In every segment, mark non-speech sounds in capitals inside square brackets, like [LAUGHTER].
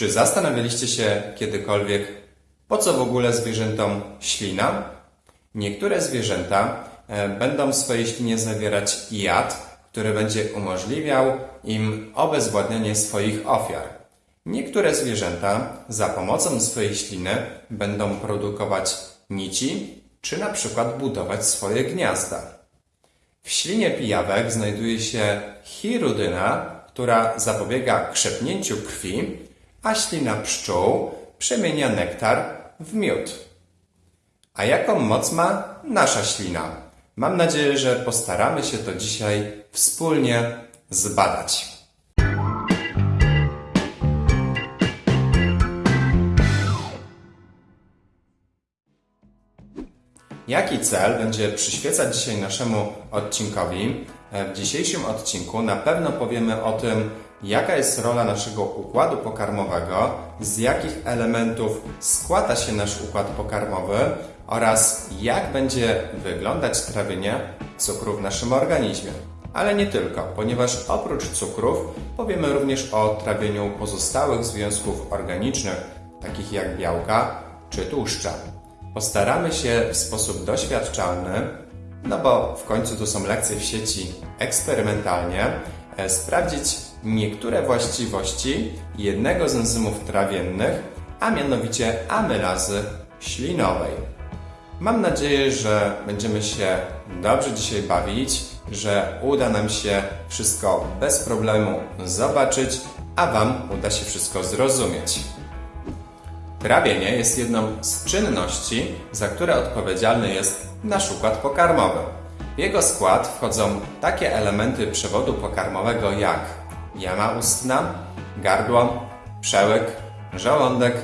Czy zastanawialiście się kiedykolwiek, po co w ogóle zwierzętom ślina? Niektóre zwierzęta e, będą w swojej ślinie zawierać jad, który będzie umożliwiał im obezwładnianie swoich ofiar. Niektóre zwierzęta za pomocą swojej śliny będą produkować nici, czy na przykład budować swoje gniazda. W ślinie pijawek znajduje się chirudyna, która zapobiega krzepnięciu krwi, a ślina pszczół przemienia nektar w miód. A jaką moc ma nasza ślina? Mam nadzieję, że postaramy się to dzisiaj wspólnie zbadać. Jaki cel będzie przyświecać dzisiaj naszemu odcinkowi? E, W dzisiejszym odcinku na pewno powiemy o tym, jaka jest rola naszego układu pokarmowego, z jakich elementów składa się nasz układ pokarmowy oraz jak będzie wyglądać trawienie cukru w naszym organizmie. Ale nie tylko, ponieważ oprócz cukrów powiemy również o trawieniu pozostałych związków organicznych, takich jak białka czy tłuszcze. Postaramy się w sposób doświadczalny, no bo w końcu to są lekcje w sieci eksperymentalnie, e, sprawdzić niektóre właściwości jednego z enzymów trawiennych, a mianowicie amylazy ślinowej. Mam nadzieję, że będziemy się dobrze dzisiaj bawić, że uda nam się wszystko bez problemu zobaczyć, a Wam uda się wszystko zrozumieć. Trawienie jest jedną z czynności, za które odpowiedzialny jest nasz układ pokarmowy. W jego skład wchodzą takie elementy przewodu pokarmowego jak jama ustna, gardło, przełyk, żołądek,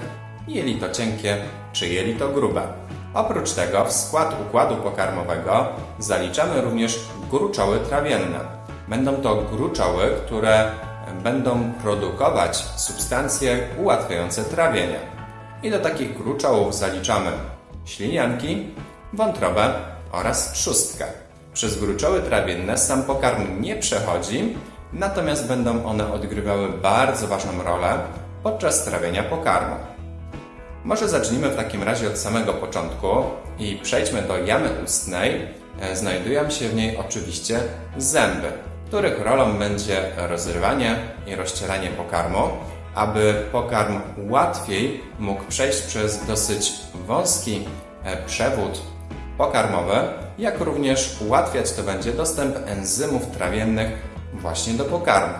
jelito cienkie czy jelito grube. Oprócz tego w skład układu pokarmowego zaliczamy również gruczoły trawienne. Będą to gruczoły, które będą produkować substancje ułatwiające trawienie. I do takich gruczołów zaliczamy ślinianki, wątrobę oraz trzustkę. Przez gruczoły trawienne sam pokarm nie przechodzi, natomiast będą one odgrywały bardzo ważną rolę podczas trawienia pokarmu. Może zacznijmy w takim razie od samego początku i przejdźmy do jamy ustnej. E, Znajdują się w niej oczywiście zęby, których rolą będzie rozrywanie i rozcieranie pokarmu, aby pokarm łatwiej mógł przejść przez dosyć wąski e, przewód pokarmowy, jak również ułatwiać to będzie dostęp enzymów trawiennych właśnie do pokarmu.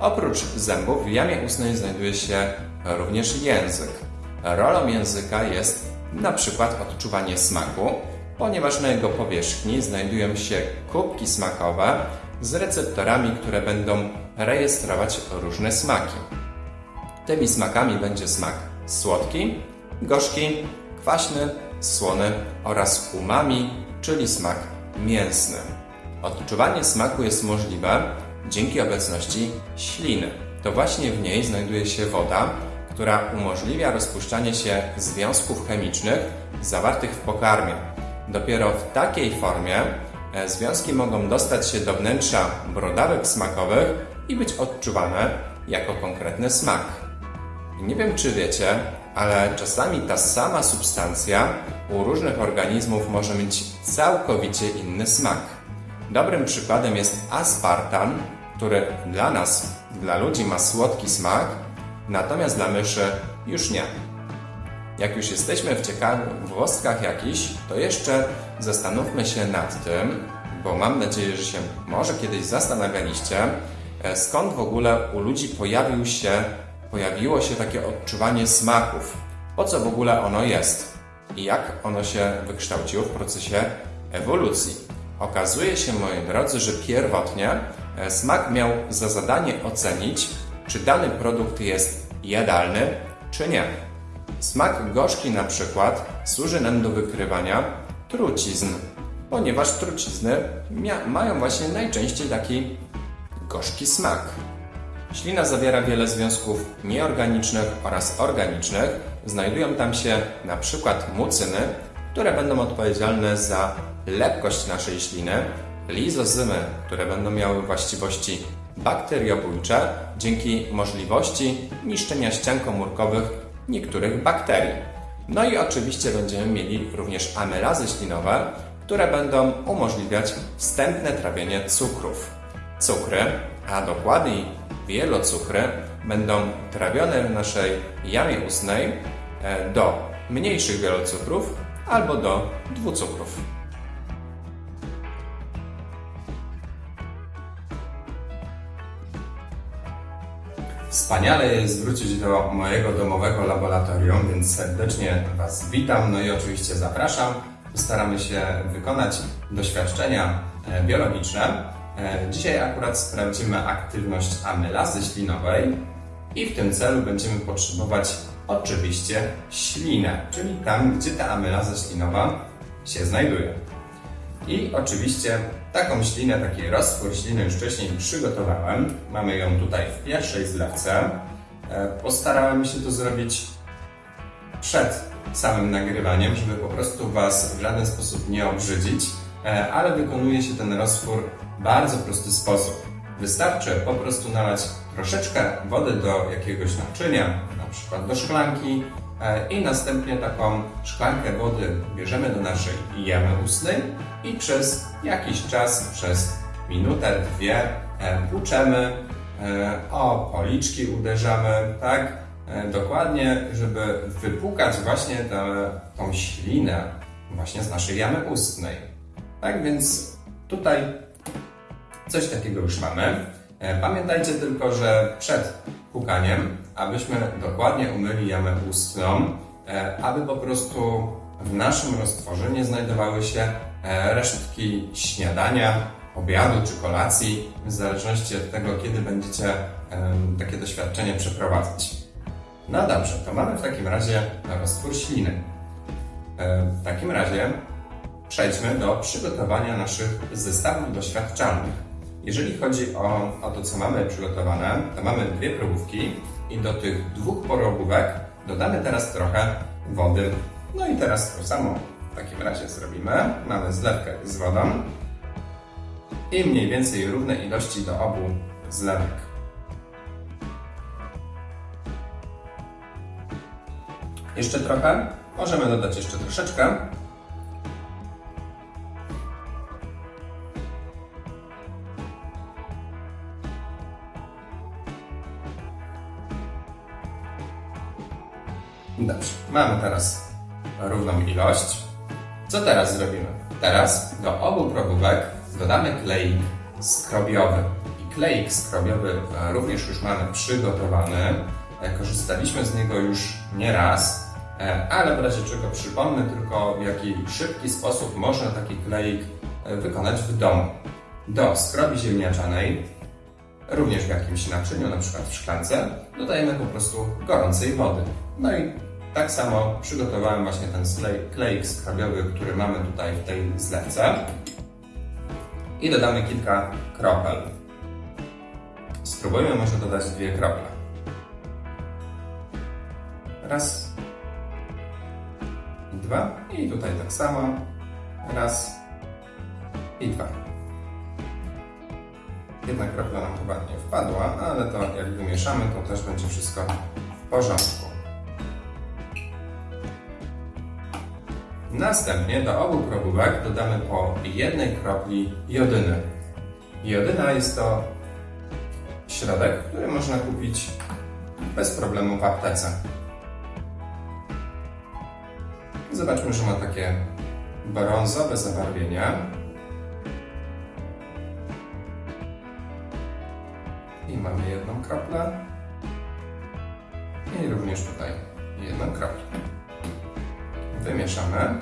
Oprócz zębów w jamie ustnej znajduje się również język. Rolą języka jest na przykład odczuwanie smaku, ponieważ na jego powierzchni znajdują się kubki smakowe z receptorami, które będą rejestrować różne smaki. Tymi smakami będzie smak słodki, gorzki, kwaśny, słony oraz umami, czyli smak mięsny. Odczuwanie smaku jest możliwe dzięki obecności śliny. To właśnie w niej znajduje się woda, która umożliwia rozpuszczanie się związków chemicznych zawartych w pokarmie. Dopiero w takiej formie e, związki mogą dostać się do wnętrza brodawek smakowych i być odczuwane jako konkretny smak. Nie wiem, czy wiecie, ale czasami ta sama substancja u różnych organizmów może mieć całkowicie inny smak. Dobrym przykładem jest aspartam, który dla nas, dla ludzi ma słodki smak, natomiast dla myszy już nie. Jak już jesteśmy w ciekawostkach jakichś, to jeszcze zastanówmy się nad tym, bo mam nadzieję, że się może kiedyś zastanawialiście, e, skąd w ogóle u ludzi pojawił się, pojawiło się takie odczuwanie smaków. Po co w ogóle ono jest i jak ono się wykształciło w procesie ewolucji. Okazuje się, moi drodzy, że pierwotnie smak miał za zadanie ocenić, czy dany produkt jest jadalny, czy nie. Smak gorzki na przykład służy nam do wykrywania trucizn, ponieważ trucizny mają właśnie najczęściej taki gorzki smak. Ślina zawiera wiele związków nieorganicznych oraz organicznych. Znajdują tam się na przykład mucyny, które będą odpowiedzialne za lepkość naszej śliny, lizozymy, które będą miały właściwości bakteriobójcze dzięki możliwości niszczenia ścian komórkowych niektórych bakterii. No i oczywiście będziemy mieli również amylazy ślinowe, które będą umożliwiać wstępne trawienie cukrów. Cukry, a dokładniej wielocukry, będą trawione w naszej jamie ustnej e, do mniejszych wielocukrów albo do dwucukrów. Wspaniale jest wrócić do mojego domowego laboratorium, więc serdecznie Was witam, no i oczywiście zapraszam. Staramy się wykonać doświadczenia e, biologiczne. E, Dzisiaj akurat sprawdzimy aktywność amylazy ślinowej i w tym celu będziemy potrzebować oczywiście ślinę, czyli tam, gdzie ta amylaza ślinowa się znajduje. I oczywiście taką ślinę, taki roztwór śliny już wcześniej przygotowałem. Mamy ją tutaj w pierwszej zlewce. E, Postarałem się to zrobić przed samym nagrywaniem, żeby po prostu Was w żaden sposób nie obrzydzić, e, ale wykonuje się ten roztwór w bardzo prosty sposób. Wystarczy po prostu nalać troszeczkę wody do jakiegoś naczynia, na przykład do szklanki e, i następnie taką szklankę wody bierzemy do naszej jamy ustnej i przez jakiś czas, przez minutę, dwie e, płuczemy, e, o policzki uderzamy, tak? E, Dokładnie, żeby wypłukać właśnie tą ślinę właśnie z naszej jamy ustnej. Tak więc tutaj coś takiego już mamy. Pamiętajcie tylko, że przed pukaniem, abyśmy dokładnie umyli jamę ustną, aby po prostu w naszym roztworze nie znajdowały się resztki śniadania, obiadu czy kolacji, w zależności od tego, kiedy będziecie takie doświadczenie przeprowadzać. No dobrze, to mamy w takim razie roztwór śliny. E, W takim razie przejdźmy do przygotowania naszych zestawów doświadczalnych. Jeżeli chodzi o, o to, co mamy przygotowane, to mamy dwie probówki i do tych dwóch probówek dodamy teraz trochę wody. No i teraz to samo w takim razie zrobimy. Mamy zlewkę z wodą i mniej więcej równe ilości do obu zlewek. Jeszcze trochę. Możemy dodać jeszcze troszeczkę. Dobrze, mamy teraz równą ilość. Co teraz zrobimy? Teraz do obu probówek dodamy kleik skrobiowy. I kleik skrobiowy e, również już mamy przygotowany. E, Korzystaliśmy z niego już nie raz, e, ale w razie czego przypomnę tylko w jaki szybki sposób można taki kleik wykonać w domu. Do skrobi ziemniaczanej również w jakimś naczyniu, na przykład w szklance, dodajemy po prostu gorącej wody. No i tak samo przygotowałem właśnie ten sklej- kleik skrobiowy, który mamy tutaj w tej zlewce. I dodamy kilka kropel. Spróbujmy może dodać dwie krople. Raz. Dwa. I tutaj tak samo. Raz. I dwa. Jedna kropla nam chyba nie wpadła, ale to jak wymieszamy, to też będzie wszystko w porządku. Następnie do obu probówek dodamy po jednej kropli jodyny. Jodyna jest to środek, który można kupić bez problemu w aptece. Zobaczmy, że ma takie brązowe zabarwienie. I mamy jedną kroplę. I również tutaj jedną kroplę. Wymieszamy.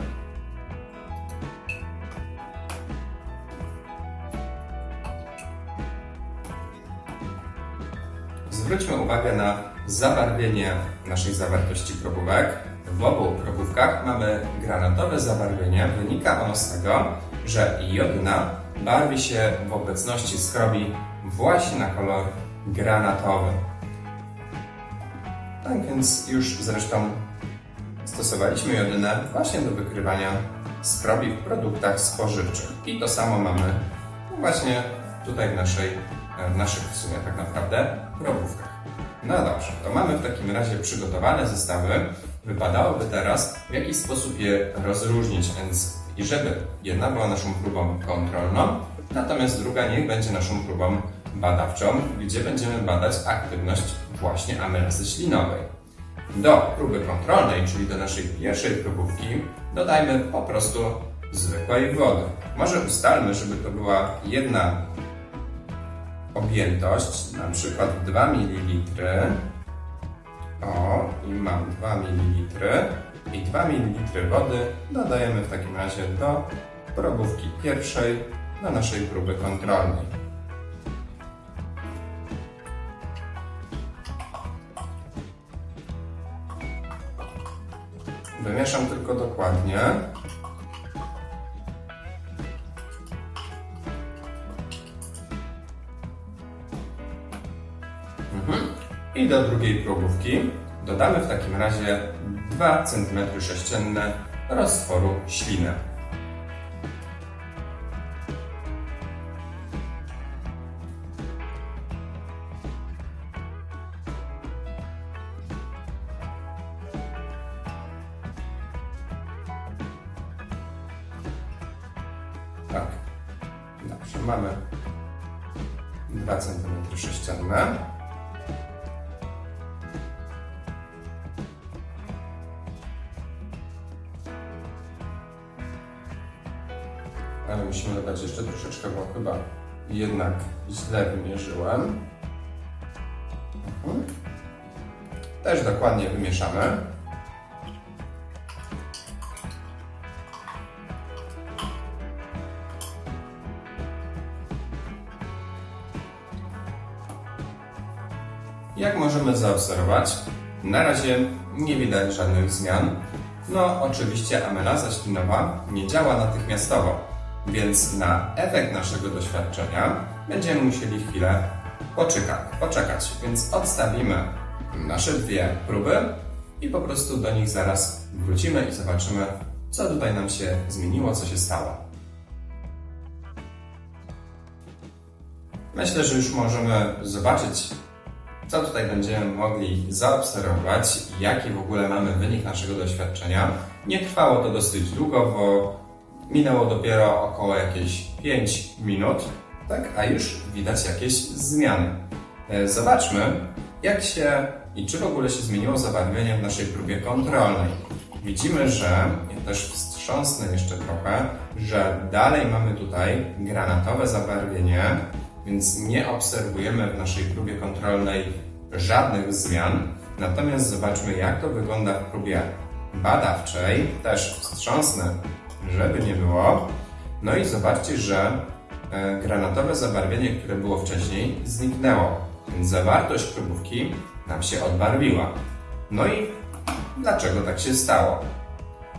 Zwróćmy uwagę na zabarwienie naszej zawartości probówek. W obu probówkach mamy granatowe zabarwienie. Wynika ono z tego, że jodyna barwi się w obecności skrobi właśnie na kolor granatowy. Tak więc już zresztą stosowaliśmy jodynę właśnie do wykrywania skrobi w produktach spożywczych. I to samo mamy właśnie tutaj w naszej e, w naszych w sumie tak naprawdę probówkach. No dobrze, to mamy w takim razie przygotowane zestawy. Wypadałoby teraz w jakiś sposób je rozróżnić, więc i żeby jedna była naszą próbą kontrolną, natomiast druga niech będzie naszą próbą badawczą, gdzie będziemy badać aktywność właśnie amylazy ślinowej. Do próby kontrolnej, czyli do naszej pierwszej próbówki, dodajmy po prostu zwykłej wody. Może ustalmy, żeby to była jedna objętość, na przykład 2 ml. O, i mam 2 ml. I 2 ml wody dodajemy w takim razie do probówki pierwszej, do naszej próby kontrolnej. Wymieszam tylko dokładnie. Mhm. I do drugiej próbówki dodamy w takim razie 2 cm sześcienne roztworu śliny. Jak możemy zaobserwować, na razie nie widać żadnych zmian. No, oczywiście amylaza ślinowa nie działa natychmiastowo, więc na efekt naszego doświadczenia będziemy musieli chwilę poczekać. poczekać. Więc odstawimy nasze dwie próby i po prostu do nich zaraz wrócimy i zobaczymy, co tutaj nam się zmieniło, co się stało. Myślę, że już możemy zobaczyć, co tutaj będziemy mogli zaobserwować, jaki w ogóle mamy wynik naszego doświadczenia. Nie trwało to dosyć długo, bo minęło dopiero około jakieś 5 minut, tak, a już widać jakieś zmiany. E, Zobaczmy, jak się i czy w ogóle się zmieniło zabarwienie w naszej próbie kontrolnej. Widzimy, że, też wstrząsnę jeszcze trochę, że dalej mamy tutaj granatowe zabarwienie, więc nie obserwujemy w naszej próbie kontrolnej żadnych zmian. Natomiast zobaczmy, jak to wygląda w próbie badawczej. Też wstrząsnę, żeby nie było. No i zobaczcie, że e, granatowe zabarwienie, które było wcześniej, zniknęło. Więc zawartość próbówki nam się odbarwiła. No i dlaczego tak się stało?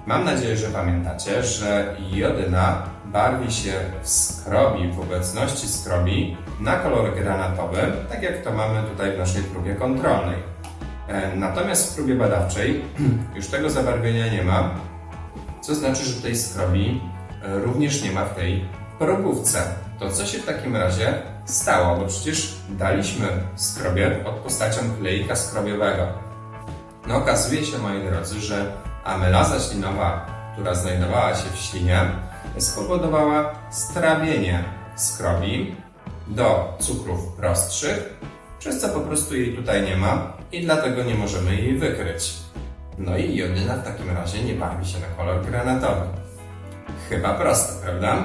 Mam nadzieję, że pamiętacie, że jodyna barwi się w skrobi, w obecności skrobi na kolor granatowy, tak jak to mamy tutaj w naszej próbie kontrolnej. E, Natomiast w próbie badawczej [CLEARS THROAT] już tego zabarwienia nie ma, co znaczy, że tej skrobi e, również nie ma w tej probówce. To co się w takim razie stało? Bo przecież daliśmy skrobie pod postacią klejka skrobiowego. No okazuje się, moi drodzy, że amylaza ślinowa, która znajdowała się w ślinie, spowodowała strawienie skrobi do cukrów prostszych, przez co po prostu jej tutaj nie ma i dlatego nie możemy jej wykryć. No i jodyna w takim razie nie barwi się na kolor granatowy. Chyba proste, prawda?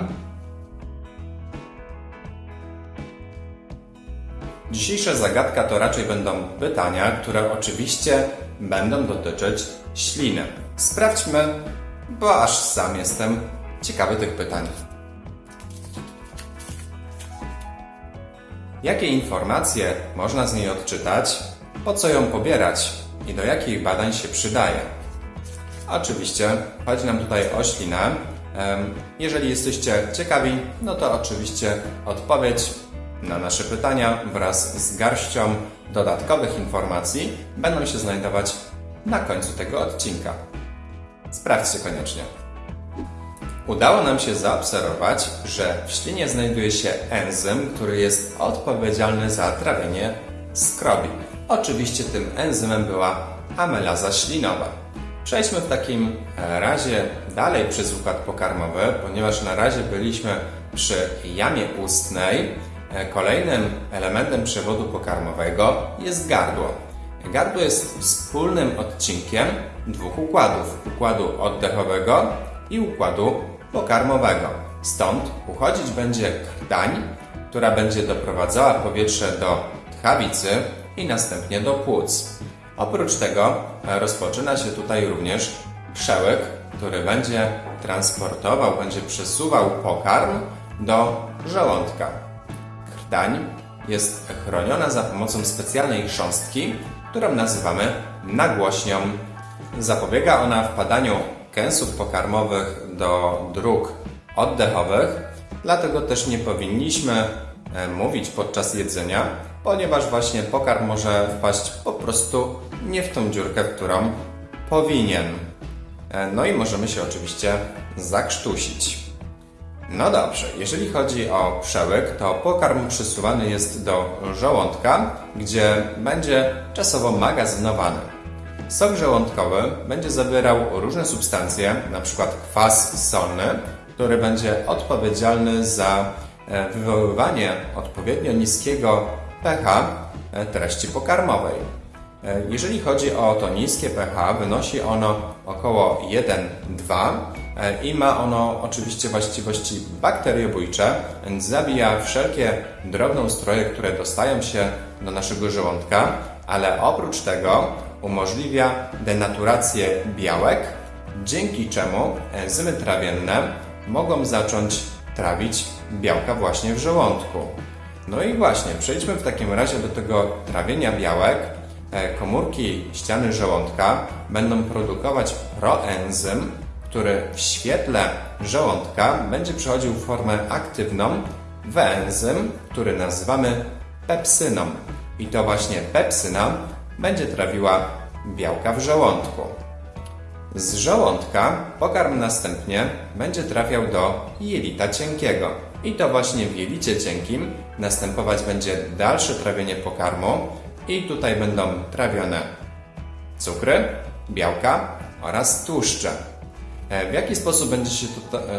Dzisiejsza zagadka to raczej będą pytania, które oczywiście będą dotyczyć śliny. Sprawdźmy, bo aż sam jestem ciekawy tych pytań. Jakie informacje można z niej odczytać, po co ją pobierać i do jakich badań się przydaje? Oczywiście chodzi nam tutaj o ślinę. Jeżeli jesteście ciekawi, no to oczywiście odpowiedź na nasze pytania wraz z garścią dodatkowych informacji będą się znajdować na końcu tego odcinka. Sprawdźcie koniecznie. Udało nam się zaobserwować, że w ślinie znajduje się enzym, który jest odpowiedzialny za trawienie skrobi. Oczywiście tym enzymem była amylaza ślinowa. Przejdźmy w takim razie dalej przez układ pokarmowy, ponieważ na razie byliśmy przy jamie ustnej. Kolejnym elementem przewodu pokarmowego jest gardło. Gardło jest wspólnym odcinkiem dwóch układów: układu oddechowego i układu pokarmowego. Stąd uchodzić będzie krtań, która będzie doprowadzała powietrze do tchawicy i następnie do płuc. Oprócz tego rozpoczyna się tutaj również przełyk, który będzie transportował, będzie przesuwał pokarm do żołądka. Krtań jest chroniona za pomocą specjalnej chrząstki, którą nazywamy nagłośnią. Zapobiega ona wpadaniu kęsów pokarmowych do dróg oddechowych, dlatego też nie powinniśmy e, mówić podczas jedzenia, ponieważ właśnie pokarm może wpaść po prostu nie w tą dziurkę, którą powinien. E, No i możemy się oczywiście zakrztusić. No dobrze, jeżeli chodzi o przełyk, to pokarm przesuwany jest do żołądka, gdzie będzie czasowo magazynowany. Sok żołądkowy będzie zawierał różne substancje, np. kwas solny, który będzie odpowiedzialny za e, wywoływanie odpowiednio niskiego pH e, treści pokarmowej. E, Jeżeli chodzi o to niskie pH, wynosi ono około 1,2 e, i ma ono oczywiście właściwości bakteriobójcze, więc zabija wszelkie drobnoustroje, które dostają się do naszego żołądka, ale oprócz tego umożliwia denaturację białek, dzięki czemu enzymy trawienne mogą zacząć trawić białka właśnie w żołądku. No i właśnie, przejdźmy w takim razie do tego trawienia białek. E, Komórki ściany żołądka będą produkować proenzym, który w świetle żołądka będzie przechodził w formę aktywną w enzym, który nazywamy pepsyną. I to właśnie pepsyna będzie trawiła białka w żołądku. Z żołądka pokarm następnie będzie trafiał do jelita cienkiego. I to właśnie w jelicie cienkim następować będzie dalsze trawienie pokarmu i tutaj będą trawione cukry, białka oraz tłuszcze. E, W jaki sposób będzie się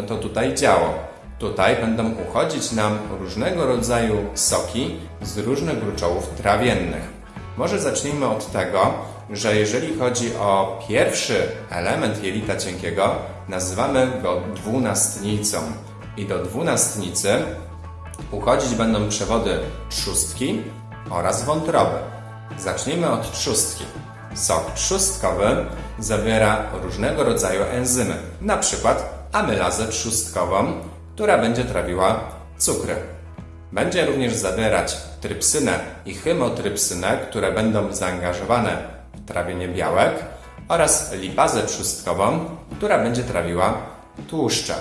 to, tutaj działo? Tutaj będą uchodzić nam różnego rodzaju soki z różnych gruczołów trawiennych. Może zacznijmy od tego, że jeżeli chodzi o pierwszy element jelita cienkiego, nazywamy go dwunastnicą. I do dwunastnicy uchodzić będą przewody trzustki oraz wątroby. Zacznijmy od trzustki. Sok trzustkowy zawiera różnego rodzaju enzymy, przykład amylazę trzustkową, która będzie trawiła cukry. Będzie również zawierać trypsynę i chymotrypsynę, które będą zaangażowane w trawienie białek oraz lipazę trzustkową, która będzie trawiła tłuszcze.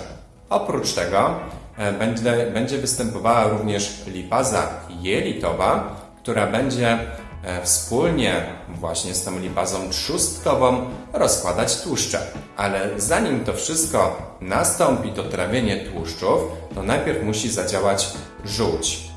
Oprócz tego e, będzie, będzie występowała również lipaza jelitowa, która będzie e, wspólnie właśnie z tą lipazą trzustkową rozkładać tłuszcze. Ale zanim to wszystko nastąpi, to trawienie tłuszczów, to najpierw musi zadziałać żółć.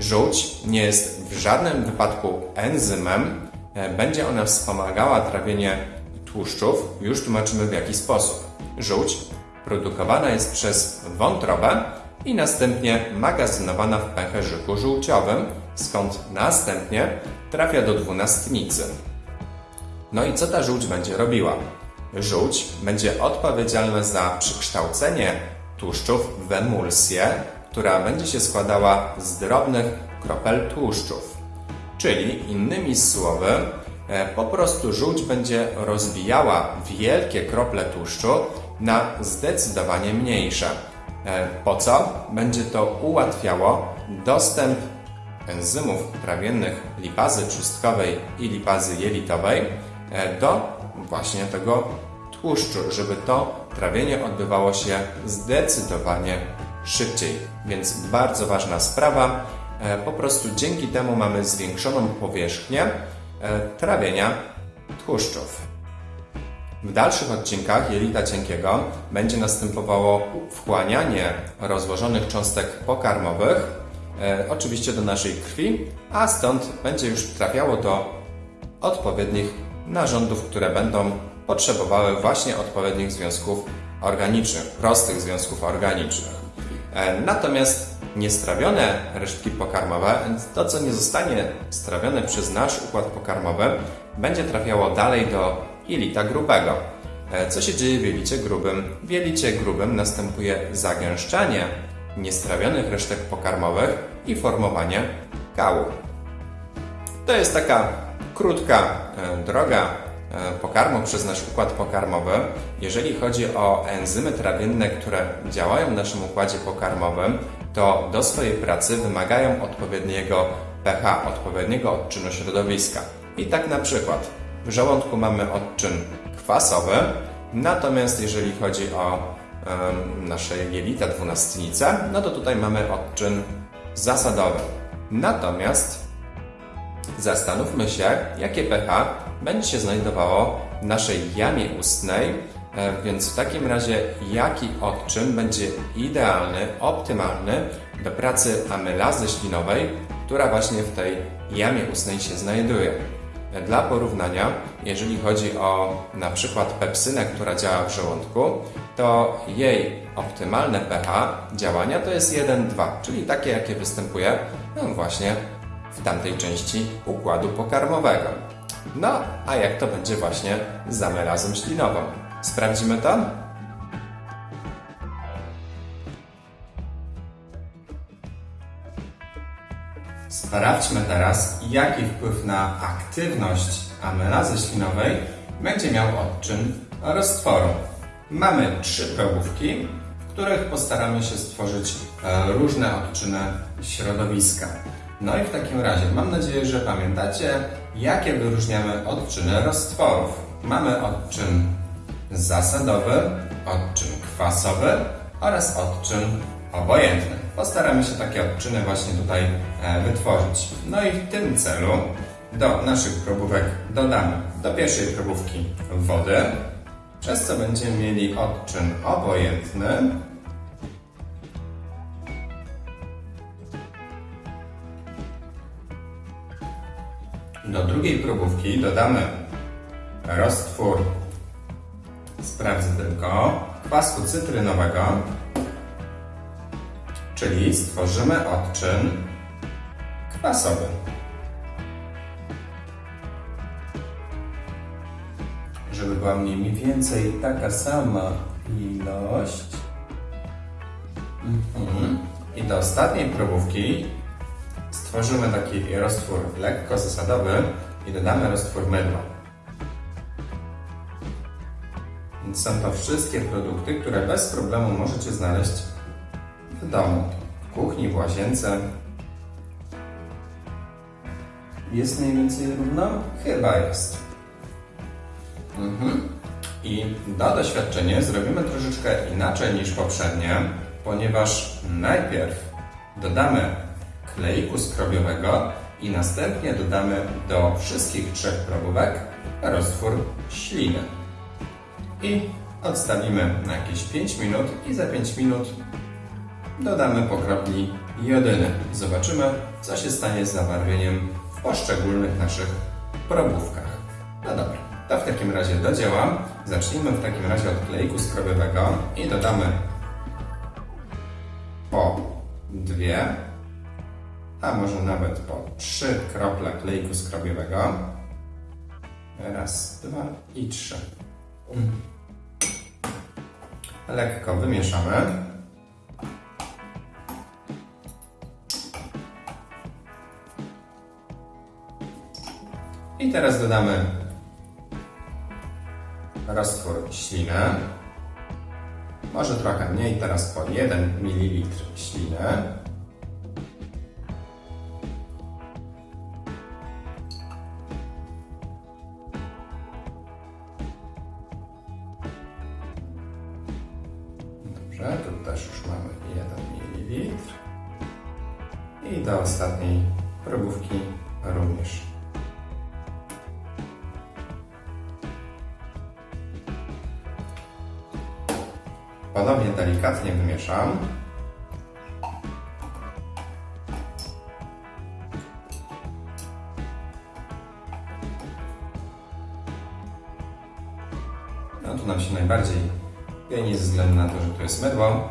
Żółć nie jest w żadnym wypadku enzymem, e, będzie ona wspomagała trawienie tłuszczów. Już tłumaczymy w jaki sposób. Żółć produkowana jest przez wątrobę i następnie magazynowana w pęcherzyku żółciowym, skąd następnie trafia do dwunastnicy. No i co ta żółć będzie robiła? Żółć będzie odpowiedzialna za przekształcenie tłuszczów w emulsję, która będzie się składała z drobnych kropel tłuszczów. Czyli innymi słowy, e, po prostu żółć będzie rozbijała wielkie krople tłuszczu na zdecydowanie mniejsze. E, Po co? Będzie to ułatwiało dostęp enzymów trawiennych lipazy trzustkowej i lipazy jelitowej e, do właśnie tego tłuszczu, żeby to trawienie odbywało się zdecydowanie szybciej. Więc bardzo ważna sprawa. E, Po prostu dzięki temu mamy zwiększoną powierzchnię e, trawienia tłuszczów. W dalszych odcinkach jelita cienkiego będzie następowało wchłanianie rozłożonych cząstek pokarmowych, e, oczywiście do naszej krwi, a stąd będzie już trafiało do odpowiednich narządów, które będą potrzebowały właśnie odpowiednich związków organicznych, prostych związków organicznych. E, Natomiast niestrawione resztki pokarmowe, to co nie zostanie strawione przez nasz układ pokarmowy, będzie trafiało dalej do jelita grubego. E, Co się dzieje w jelicie grubym? W jelicie grubym następuje zagęszczanie niestrawionych resztek pokarmowych i formowanie kału. To jest taka krótka e, droga pokarmu przez nasz układ pokarmowy. Jeżeli chodzi o enzymy trawienne, które działają w naszym układzie pokarmowym, to do swojej pracy wymagają odpowiedniego pH, odpowiedniego odczynu środowiska. I tak na przykład w żołądku mamy odczyn kwasowy, natomiast jeżeli chodzi o em, nasze jelita dwunastnice, no to tutaj mamy odczyn zasadowy. Natomiast Zastanówmy się, jakie pH będzie się znajdowało w naszej jamie ustnej, e, więc w takim razie jaki odczyn będzie idealny, optymalny do pracy amylazy ślinowej, która właśnie w tej jamie ustnej się znajduje. E, Dla porównania, jeżeli chodzi o na przykład pepsynę, która działa w żołądku, to jej optymalne pH działania to jest 1,2, czyli takie, jakie występuje no właśnie w tamtej części układu pokarmowego. No, a jak to będzie właśnie z amelazą ślinową? Sprawdzimy to? Sprawdźmy teraz, jaki wpływ na aktywność amelazy ślinowej będzie miał odczyn roztworu. Mamy trzy probówki, w których postaramy się stworzyć e, różne odczyny środowiska. No i w takim razie mam nadzieję, że pamiętacie, jakie wyróżniamy odczyny roztworów. Mamy odczyn zasadowy, odczyn kwasowy oraz odczyn obojętny. Postaramy się takie odczyny właśnie tutaj e, wytworzyć. No i w tym celu do naszych probówek dodamy do pierwszej probówki wodę, przez co będziemy mieli odczyn obojętny, Do drugiej probówki dodamy roztwór, sprawdzę tylko, kwasku cytrynowego, czyli stworzymy odczyn kwasowy. Żeby była mniej więcej taka sama ilość. Mhm. I do ostatniej probówki stworzymy taki roztwór lekko zasadowy i dodamy roztwór mydła. Są to wszystkie produkty, które bez problemu możecie znaleźć w domu, w kuchni, w łazience. Jest mniej więcej równo? Chyba jest. Mhm. I do doświadczenia zrobimy troszeczkę inaczej niż poprzednie, ponieważ najpierw dodamy kleiku skrobiowego i następnie dodamy do wszystkich trzech probówek roztwór śliny. I odstawimy na jakieś 5 minut i za 5 minut dodamy po kropli jodyny. Zobaczymy, co się stanie z zabarwieniem w poszczególnych naszych probówkach. No dobra, to w takim razie dodziałam. Zacznijmy w takim razie od kleiku skrobiowego i dodamy po dwie a może nawet po trzy krople klejku skrobiowego. Raz, dwa i trzy. Lekko wymieszamy. I teraz dodamy roztwór śliny. Może trochę mniej, teraz po 1 ml śliny. No tu nam się najbardziej pieni ze względu na to, że to jest mydło,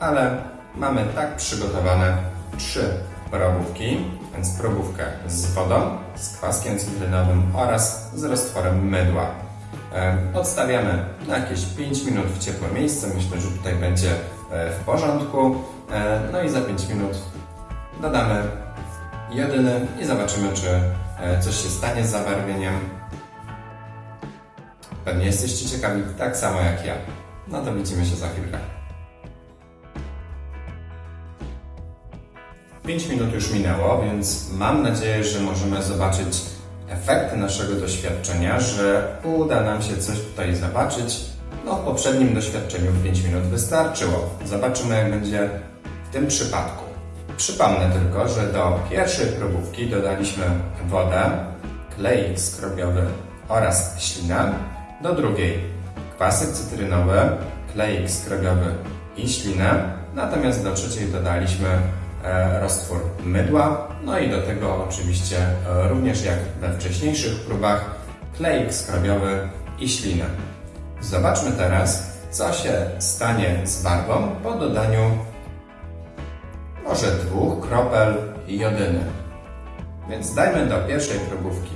ale mamy tak przygotowane trzy probówki, więc probówkę z wodą, z kwaskiem cytrynowym oraz z roztworem mydła. E, Odstawiamy na jakieś 5 minut w ciepłe miejsce. Myślę, że tutaj będzie e, w porządku. E, No i za 5 minut dodamy jodyny i zobaczymy, czy coś się stanie z zabarwieniem. Pewnie jesteście ciekawi tak samo jak ja. No to widzimy się za chwilkę. 5 minut już minęło, więc mam nadzieję, że możemy zobaczyć efekty naszego doświadczenia, że uda nam się coś tutaj zobaczyć. No, w poprzednim doświadczeniu 5 minut wystarczyło. Zobaczymy, jak będzie w tym przypadku. Przypomnę tylko, że do pierwszej probówki dodaliśmy wodę, klejek skrobiowy oraz ślinę. Do drugiej kwasek cytrynowy, klejek skrobiowy i ślinę. Natomiast do trzeciej dodaliśmy e, roztwór mydła. No i do tego oczywiście e, również jak we wcześniejszych próbach klejek skrobiowy i ślinę. Zobaczmy teraz, co się stanie z barwą po dodaniu może dwóch kropel jodyny. Więc dajmy do pierwszej probówki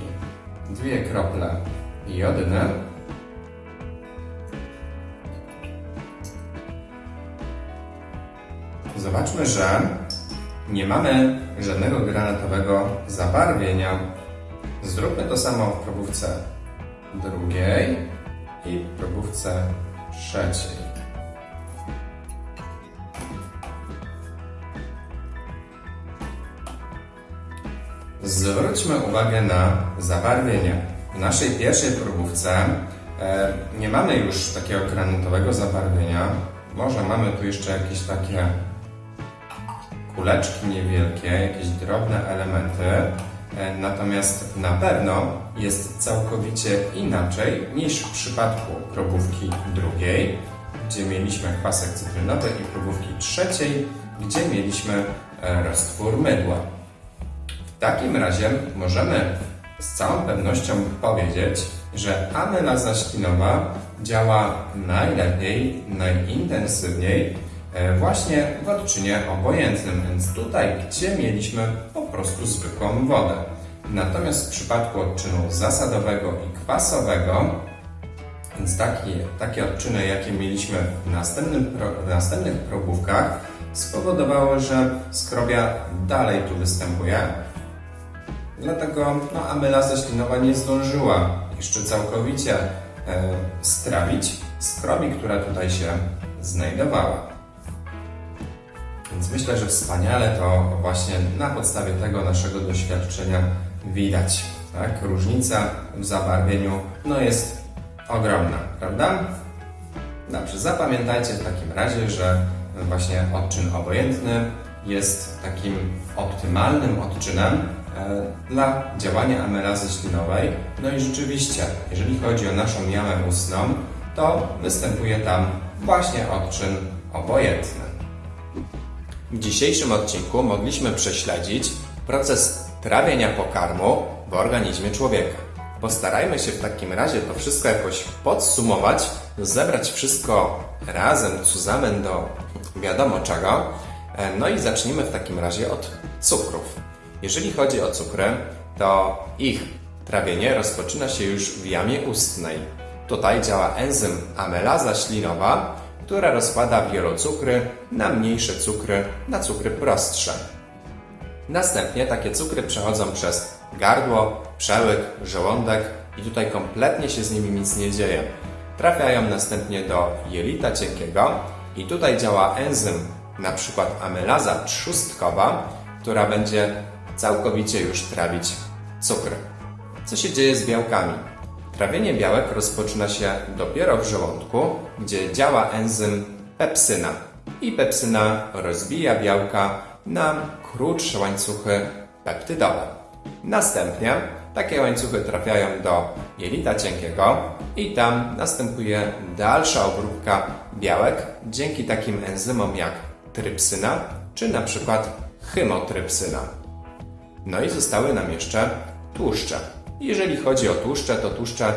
dwie krople jodyny. Zobaczmy, że nie mamy żadnego granatowego zabarwienia. Zróbmy to samo w probówce drugiej i probówce trzeciej. Zwróćmy uwagę na zabarwienie. W naszej pierwszej próbówce e, nie mamy już takiego granatowego zabarwienia. Może mamy tu jeszcze jakieś takie kuleczki niewielkie, jakieś drobne elementy. E, Natomiast na pewno jest całkowicie inaczej niż w przypadku probówki drugiej, gdzie mieliśmy kwasek cytrynowy i probówki trzeciej, gdzie mieliśmy e, roztwór mydła. W takim razie możemy z całą pewnością powiedzieć, że amylaza ślinowa działa najlepiej, najintensywniej właśnie w odczynie obojętnym, więc tutaj, gdzie mieliśmy po prostu zwykłą wodę. Natomiast w przypadku odczynu zasadowego i kwasowego, więc takie, takie odczyny, jakie mieliśmy w, następnym, w następnych probówkach, spowodowały, że skrobia dalej tu występuje, Dlatego no, amylaza ślinowa nie zdążyła jeszcze całkowicie e, strawić skrobi, która tutaj się znajdowała. Więc myślę, że wspaniale to właśnie na podstawie tego naszego doświadczenia widać. Tak? Różnica w zabarwieniu no, jest ogromna, prawda? Dobrze, zapamiętajcie w takim razie, że właśnie odczyn obojętny jest takim optymalnym odczynem e, dla działania amylazy ślinowej. No i rzeczywiście, jeżeli chodzi o naszą jamę ustną, to występuje tam właśnie odczyn obojętny. W dzisiejszym odcinku mogliśmy prześledzić proces trawienia pokarmu w organizmie człowieka. Postarajmy się w takim razie to wszystko jakoś podsumować, zebrać wszystko razem, zusammen do wiadomo czego. E, No i zacznijmy w takim razie od cukrów. Jeżeli chodzi o cukry, to ich trawienie rozpoczyna się już w jamie ustnej. Tutaj działa enzym amylaza ślinowa, która rozkłada wielocukry na mniejsze cukry, na cukry prostsze. Następnie takie cukry przechodzą przez gardło, przełyk, żołądek i tutaj kompletnie się z nimi nic nie dzieje. Trafiają następnie do jelita cienkiego i tutaj działa enzym, na przykład amylaza trzustkowa, która będzie całkowicie już trawić cukry. Co się dzieje z białkami? Trawienie białek rozpoczyna się dopiero w żołądku, gdzie działa enzym pepsyna. I pepsyna rozbija białka na krótsze łańcuchy peptydowe. Następnie takie łańcuchy trafiają do jelita cienkiego i tam następuje dalsza obróbka białek dzięki takim enzymom jak trypsyna czy na przykład chymotrypsyna. No i zostały nam jeszcze tłuszcze. Jeżeli chodzi o tłuszcze, to tłuszcze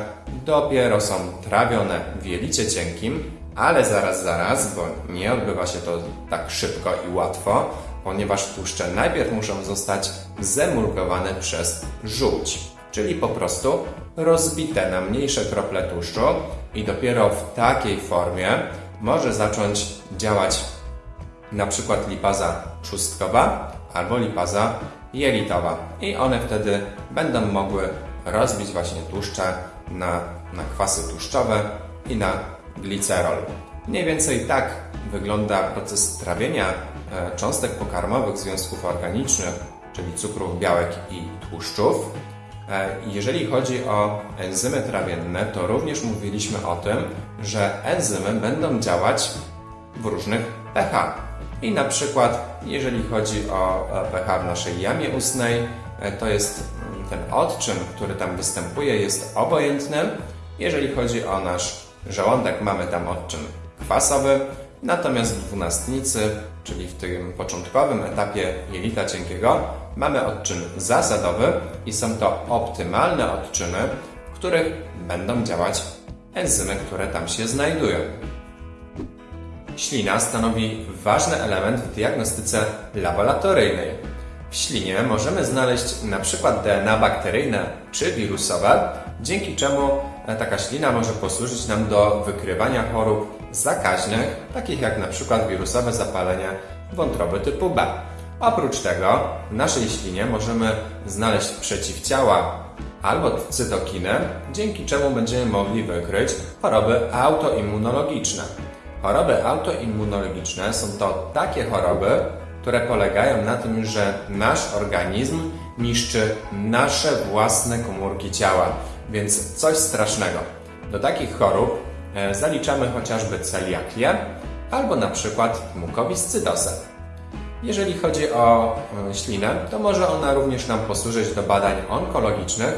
dopiero są trawione w jelicie cienkim, ale zaraz, zaraz, bo nie odbywa się to tak szybko i łatwo, ponieważ tłuszcze najpierw muszą zostać zemulgowane przez żółć, czyli po prostu rozbite na mniejsze krople tłuszczu i dopiero w takiej formie może zacząć działać na przykład lipaza trzustkowa albo lipaza jelitowa i one wtedy będą mogły rozbić właśnie tłuszcze na, na kwasy tłuszczowe i na glicerol. Mniej więcej tak wygląda proces trawienia e, cząstek pokarmowych związków organicznych, czyli cukrów, białek i tłuszczów. E, Jeżeli chodzi o enzymy trawienne, to również mówiliśmy o tym, że enzymy będą działać w różnych pH. I na przykład, jeżeli chodzi o e, pH w naszej jamie ustnej, to jest ten odczyn, który tam występuje, jest obojętny. Jeżeli chodzi o nasz żołądek, mamy tam odczyn kwasowy, natomiast w dwunastnicy, czyli w tym początkowym etapie jelita cienkiego, mamy odczyn zasadowy i są to optymalne odczyny, w których będą działać enzymy, które tam się znajdują. Ślina stanowi ważny element w diagnostyce laboratoryjnej. W ślinie możemy znaleźć np. DNA bakteryjne czy wirusowe, dzięki czemu e, taka ślina może posłużyć nam do wykrywania chorób zakaźnych, takich jak np. wirusowe zapalenie wątroby typu B. Oprócz tego w naszej ślinie możemy znaleźć przeciwciała albo cytokiny, dzięki czemu będziemy mogli wykryć choroby autoimmunologiczne. Choroby autoimmunologiczne są to takie choroby, które polegają na tym, że nasz organizm niszczy nasze własne komórki ciała, więc coś strasznego. Do takich chorób e, zaliczamy chociażby celiakię albo na przykład mukowiscydozę. Jeżeli chodzi o e, ślinę, to może ona również nam posłużyć do badań onkologicznych,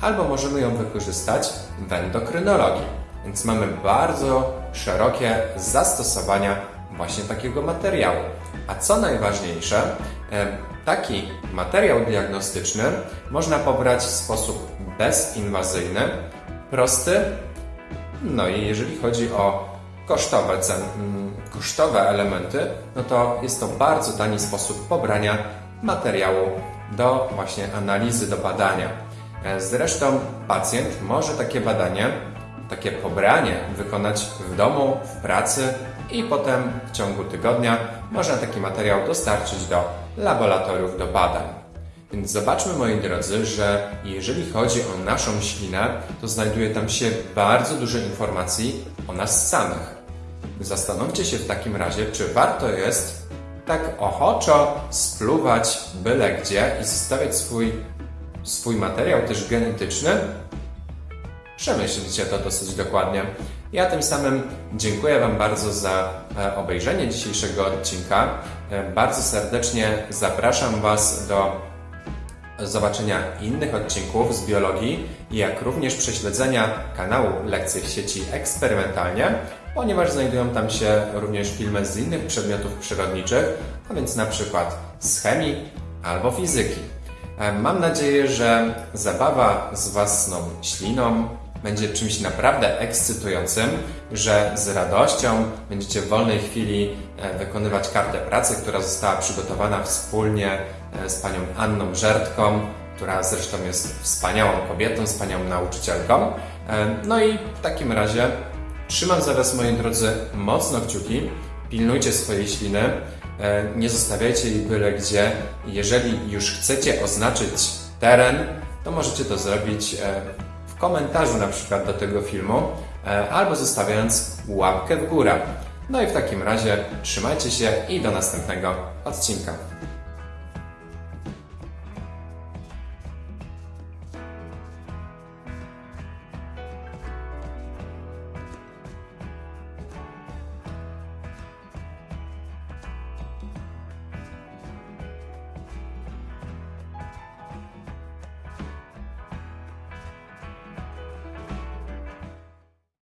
albo możemy ją wykorzystać w endokrynologii. Więc mamy bardzo szerokie zastosowania właśnie takiego materiału. A co najważniejsze, e, taki materiał diagnostyczny można pobrać w sposób bezinwazyjny, prosty, no i jeżeli chodzi o kosztowe, cen, mm, kosztowe elementy, no to jest to bardzo tani sposób pobrania materiału do właśnie analizy, do badania. E, Zresztą pacjent może takie badanie, takie pobranie wykonać w domu, w pracy i potem w ciągu tygodnia można taki materiał dostarczyć do laboratoriów do badań. Więc zobaczmy, moi drodzy, że jeżeli chodzi o naszą ślinę, to znajduje tam się bardzo dużo informacji o nas samych. Zastanówcie się w takim razie, czy warto jest tak ochoczo spluwać byle gdzie i zostawiać swój, swój materiał też genetyczny? Przemyślcie to dosyć dokładnie. Ja tym samym dziękuję Wam bardzo za e, obejrzenie dzisiejszego odcinka. E, Bardzo serdecznie zapraszam Was do zobaczenia innych odcinków z biologii, jak również prześledzenia kanału Lekcje w sieci eksperymentalnie, ponieważ znajdują tam się również filmy z innych przedmiotów przyrodniczych, a więc na przykład z chemii albo fizyki. E, Mam nadzieję, że zabawa z własną śliną będzie czymś naprawdę ekscytującym, że z radością będziecie w wolnej chwili e, wykonywać kartę pracy, która została przygotowana wspólnie e, z panią Anną Żertką, która zresztą jest wspaniałą kobietą, wspaniałą nauczycielką. E, No i w takim razie trzymam za Was, moi drodzy, mocno kciuki. Pilnujcie swojej śliny, nie zostawiajcie jej byle gdzie. Jeżeli już chcecie oznaczyć teren, to możecie to zrobić komentarzu na przykład do tego filmu, e, albo zostawiając łapkę w górę. No i w takim razie trzymajcie się i do następnego odcinka.